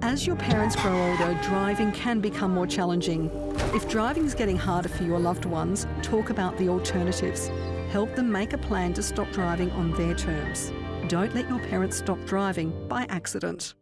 As your parents grow older, driving can become more challenging. If driving is getting harder for your loved ones, talk about the alternatives. Help them make a plan to stop driving on their terms. Don't let your parents stop driving by accident.